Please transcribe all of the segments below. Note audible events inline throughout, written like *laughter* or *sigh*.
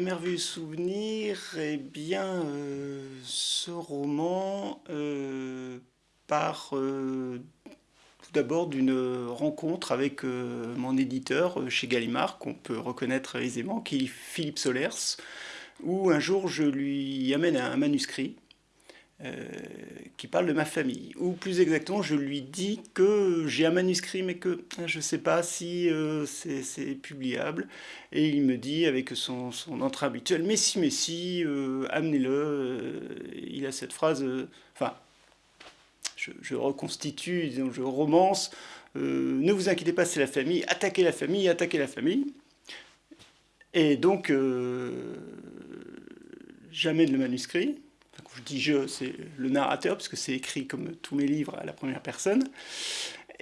merveilleux souvenir, eh bien, euh, ce roman euh, part euh, tout d'abord d'une rencontre avec mon éditeur chez Gallimard, qu'on peut reconnaître aisément, qui est Philippe Solers, où un jour je lui amène un manuscrit euh, qui parle de ma famille. Ou plus exactement, je lui dis que j'ai un manuscrit, mais que je ne sais pas si euh, c'est publiable. Et il me dit, avec son, son entrée habituelle, mais si, mais si, euh, amenez-le. il a cette phrase, enfin, je, reconstitue, je romance. ne vous inquiétez pas, c'est la famille. Attaquez la famille, attaquez la famille. Et donc, j'amène le manuscrit je dis je, c'est le narrateur, parce que c'est écrit comme tous mes livres à la première personne.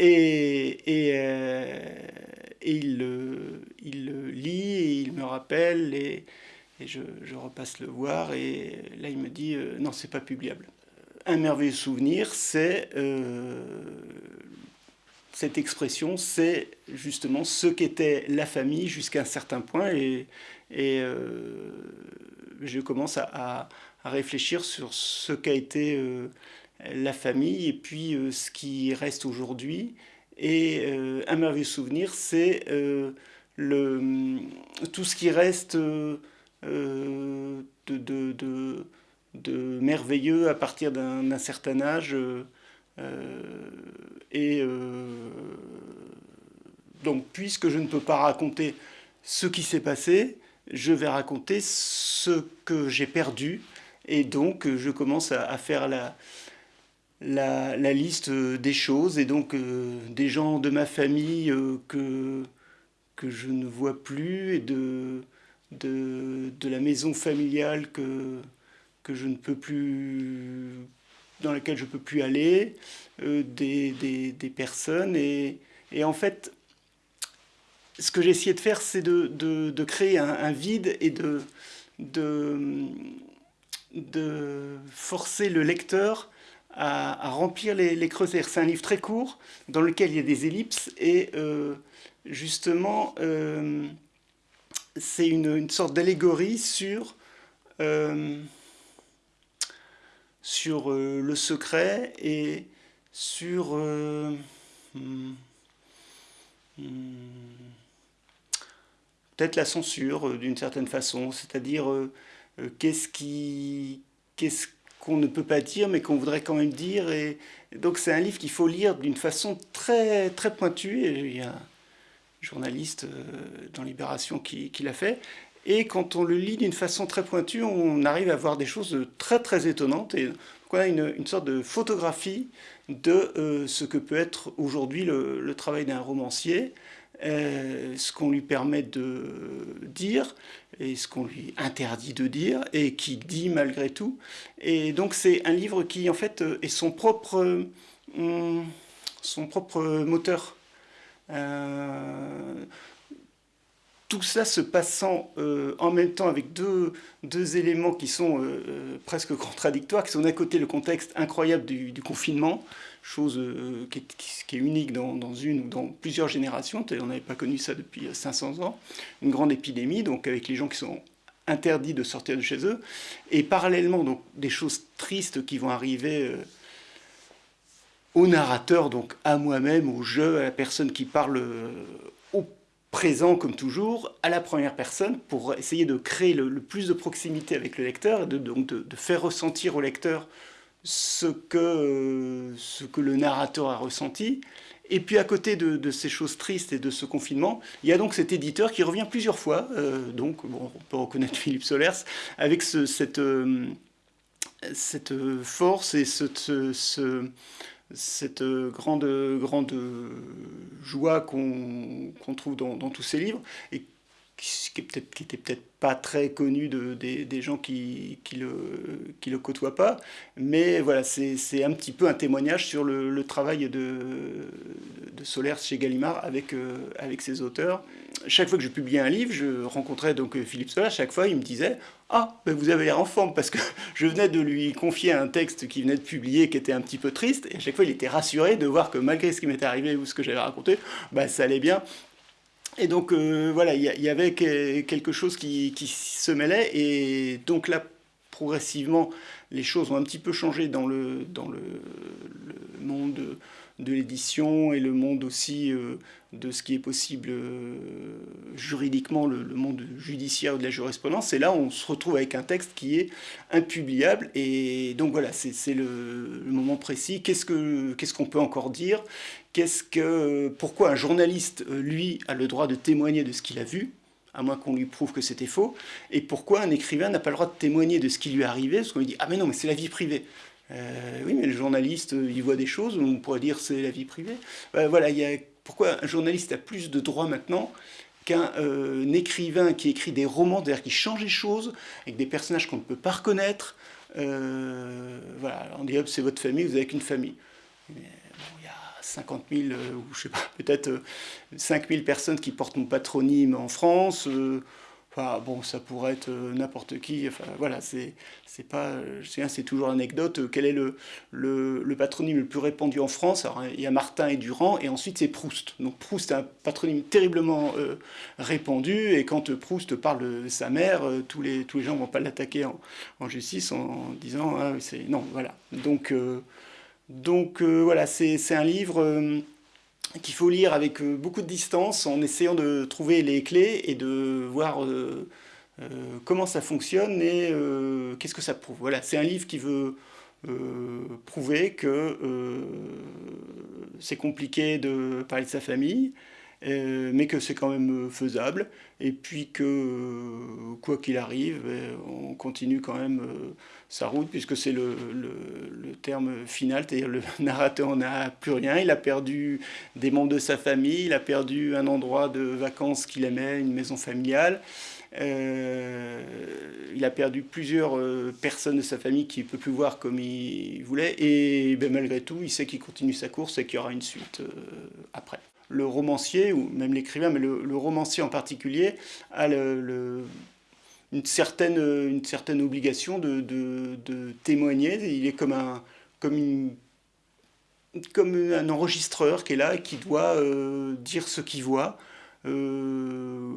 Et, euh, il, il, lit et il me rappelle et, je, repasse le voir et là il me dit euh, non c'est pas publiable. Un merveilleux souvenir c'est euh, cette expression c'est justement ce qu'était la famille jusqu'à un certain point et, et je commence à réfléchir sur ce qu'a été euh, la famille et puis euh, ce qui reste aujourd'hui. Et euh, un merveilleux souvenir, c'est le, tout ce qui reste de, de, de, merveilleux à partir d'un certain âge. et donc, puisque je ne peux pas raconter ce qui s'est passé, je vais raconter ce que j'ai perdu et donc, euh, je commence à, faire la, la, liste euh, des choses et donc euh, des gens de ma famille que, que je ne vois plus et de, de, de, la maison familiale que, que je ne peux plus dans laquelle je ne peux plus aller, des, des, personnes. Et, et, en fait, ce que j'ai essayé de faire, c'est de, de, de, créer un, un, vide et de, de, de forcer le lecteur à, remplir les, les. C'est un livre très court dans lequel il y a des ellipses et euh, justement euh, c'est une, sorte d'allégorie sur, euh, sur le secret et sur hmm, hmm, peut-être la censure d'une certaine façon, c'est-à-dire qu'est-ce qui qu'est-ce qu'on ne peut pas dire mais qu'on voudrait quand même dire et, donc c'est un livre qu'il faut lire d'une façon très très pointue et il y a un journaliste euh, dans Libération qui, qui l'a fait et quand on le lit d'une façon très pointue on arrive à voir des choses très très étonnantes et on a une, une sorte de photographie de euh, ce que peut être aujourd'hui le, travail d'un romancier euh, ce qu'on lui permet de dire et ce qu'on lui interdit de dire et qui dit malgré tout. Et donc c'est un livre qui en fait est son propre, hum, son propre moteur. Euh, tout ça se passant euh, en même temps avec deux, deux éléments qui sont presque contradictoires, qui sont d'un côté le contexte incroyable du, confinement, chose euh, qui, est, unique dans, une ou dans plusieurs générations. On n'avait pas connu ça depuis 500 ans. Une grande épidémie, donc avec les gens qui sont interdits de sortir de chez eux. Et parallèlement, donc, des choses tristes qui vont arriver euh, au narrateur, donc à moi-même, au jeu, à la personne qui parle euh, présent comme toujours, à la première personne, pour essayer de créer le, plus de proximité avec le lecteur, et de, donc de, faire ressentir au lecteur ce que, ce que le narrateur a ressenti. Et puis à côté de, ces choses tristes et de ce confinement, il y a donc cet éditeur qui revient plusieurs fois, euh, donc on peut reconnaître *laughs* Philippe Solers, avec ce, cette, euh, cette force et ce, cette grande, grande joie qu'on trouve dans, tous ces livres, et qui, qui, peut peut-être pas très connu de, des, gens qui, qui, le, qui le côtoient pas, mais voilà, c'est un petit peu un témoignage sur le, travail de, de Solers chez Gallimard avec, euh, avec ses auteurs. Chaque fois que je publiais un livre, je rencontrais donc Philippe Solers, chaque fois il me disait « Ah, ben vous avez l'air en forme » parce que *laughs* je venais de lui confier un texte qu'il venait de publier qui était un petit peu triste, et à chaque fois il était rassuré de voir que malgré ce qui m'était arrivé ou ce que j'avais raconté, ben, ça allait bien, Et donc voilà, il y, avait quelque chose qui, se mêlait, et donc là, progressivement, les choses ont un petit peu changé dans le monde de l'édition et le monde aussi euh, de ce qui est possible euh, juridiquement, le, monde judiciaire de la jurisprudence. Et là, on se retrouve avec un texte qui est impubliable. Et donc voilà, c'est le, moment précis. Qu'est-ce qu'on ce qu'on peut encore dire? Qu'est-ce que, Pourquoi un journaliste, euh, lui, a le droit de témoigner de ce qu'il a vu à moins qu'on lui prouve que c'était faux, et pourquoi un écrivain n'a pas le droit de témoigner de ce qui lui est arrivé, parce qu'on lui dit « Ah mais non, mais c'est la vie privée ». Euh, oui, mais le journaliste, euh, il voit des choses, on pourrait dire c'est la vie privée. Euh, voilà, il y a, pourquoi un journaliste a plus de droits maintenant qu'un écrivain qui écrit des romans, c'est-à-dire qui change les choses, avec des personnages qu'on ne peut pas reconnaître. voilà, on dit, c'est votre famille, vous avez qu'une famille. il y a 50 000, ou je sais pas, peut-être 5 000 personnes qui portent mon patronyme en France bon, ça pourrait être euh, n'importe qui. Enfin, voilà, c'est pas. C'est toujours l'anecdote. Quel est le, le, patronyme le plus répandu en France? Alors, il y a Martin et Durand, et ensuite c'est Proust. Donc Proust est un patronyme terriblement euh, répandu, et quand Proust parle de sa mère, euh, tous, les, tous les gens vont pas l'attaquer en, justice en, disant ah, c'est non, voilà. Donc, donc voilà, c'est un livre qu'il faut lire avec euh, beaucoup de distance en essayant de trouver les clés et de voir euh, euh, comment ça fonctionne et qu'est-ce que ça prouve. Voilà, c'est un livre qui veut prouver que c'est compliqué de parler de sa famille, mais que c'est quand même faisable, et puis que, quoi qu'il arrive, on continue quand même sa route, puisque c'est le, le, terme final, c'est-à-dire le *laughs* narrateur n'a plus rien, il a perdu des membres de sa famille, il a perdu un endroit de vacances qu'il aimait, une maison familiale, euh, il a perdu plusieurs euh, personnes de sa famille qu'il ne peut plus voir comme il voulait, et ben, malgré tout, il sait qu'il continue sa course et qu'il y aura une suite euh, après. Le romancier, ou même l'écrivain, mais le, romancier en particulier, a une certaine, une certaine obligation de, de, témoigner. Il est comme un, comme, une, comme un enregistreur qui est là et qui doit euh, dire ce qu'il voit, euh,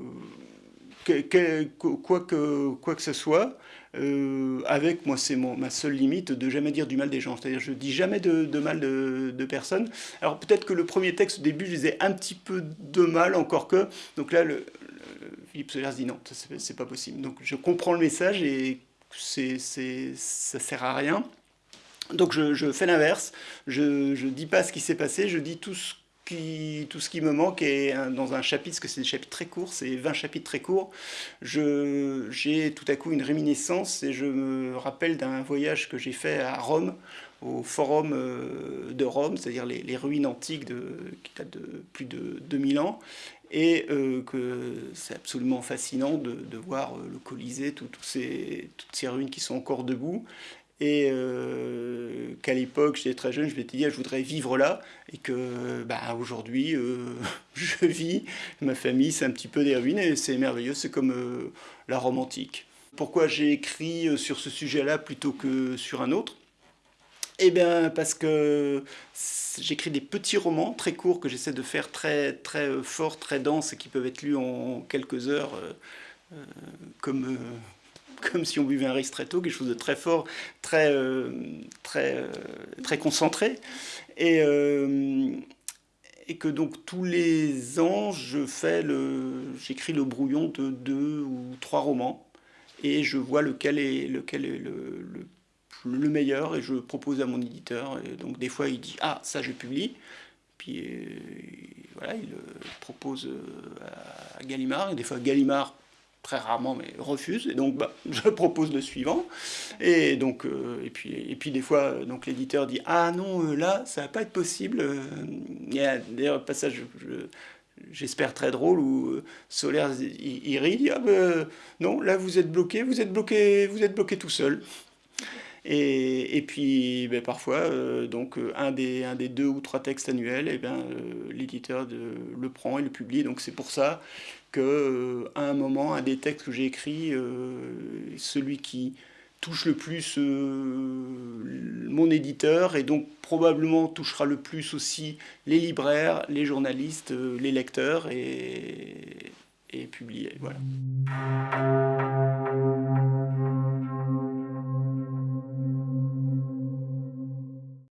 quoi, que, quoi que ce soit. Euh, avec, moi c'est ma seule limite, de jamais dire du mal des gens. C'est-à-dire je dis jamais de, mal de, de, personnes. Alors peut-être que le premier texte au début je disais un petit peu de mal encore que. Donc là le, Philippe Solers dit non, c'est pas possible. Donc je comprends le message et c'est ça sert à rien. Donc je, fais l'inverse, je ne dis pas ce qui s'est passé, je dis tout ce qui, tout ce qui me manque et dans un chapitre, parce que c'est des chapitres très courts, c'est 20 chapitres très courts, j'ai tout à coup une réminiscence et je me rappelle d'un voyage que j'ai fait à Rome, au forum euh, de Rome, c'est-à-dire les, ruines antiques de, qui datent de plus de 2000 ans, et euh, que c'est absolument fascinant de, voir euh, le Colisée, ces, toutes ces ruines qui sont encore debout, et euh, qu'à l'époque, j'étais très jeune, je m'étais dit, ah, je voudrais vivre là, et que bah, aujourd'hui, *laughs* je vis, ma famille, c'est un petit peu des ruines, et c'est merveilleux, c'est comme la romantique. Pourquoi j'ai écrit sur ce sujet-là plutôt que sur un autre? Eh bien, parce que j'écris des petits romans très courts que j'essaie de faire très, très euh, forts, très denses et qui peuvent être lus en quelques heures, euh, euh, comme, *laughs* comme si on buvait un ristretto, quelque chose de très fort, très, très, très concentré. Et, et que donc tous les ans, je fais le, j'écris le brouillon de deux ou trois romans et je vois lequel est, lequel est le, le le meilleur et je propose à mon éditeur. Et donc des fois il dit ah ça je publie, puis euh, voilà il propose euh, à Gallimard et des fois Gallimard très rarement mais refuse. Et donc bah, *laughs* je propose le suivant. Et donc euh, et puis et puis des fois donc l'éditeur dit ah non là ça va pas être possible. Il y a d'ailleurs un passage j'espère très drôle où Solaire il, rit il dit ah ben, non là vous êtes bloqué vous êtes bloqué vous êtes bloqué tout seul et, et puis ben, parfois, euh, donc, euh, un, des, un des deux ou trois textes annuels, et eh ben, euh, l'éditeur le prend et le publie. Donc c'est pour ça qu'à un moment, un des textes que j'ai écrit, celui qui, touche le plus mon éditeur et donc probablement touchera le plus aussi les libraires, les journalistes, les lecteurs et, et publier. Voilà.